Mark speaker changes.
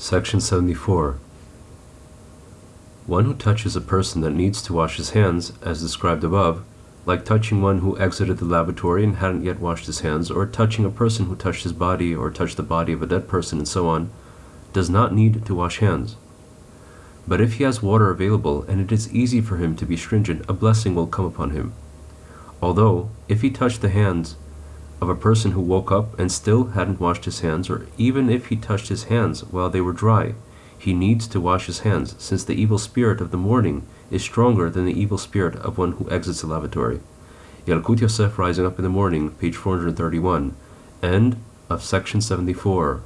Speaker 1: Section 74. One who touches a person that needs to wash his hands, as described above, like touching one who exited the lavatory and hadn't yet washed his hands, or touching a person who touched his body or touched the body of a dead person, and so on, does not need to wash hands. But if he has water available and it is easy for him to be stringent, a blessing will come upon him. Although, if he touched the hands of a person who woke up and still hadn't washed his hands, or even if he touched his hands while they were dry, he needs to wash his hands, since the evil spirit of the morning is stronger than the evil spirit of one who exits the lavatory. Yalkut Yosef Rising Up in the Morning, page 431, end of section 74.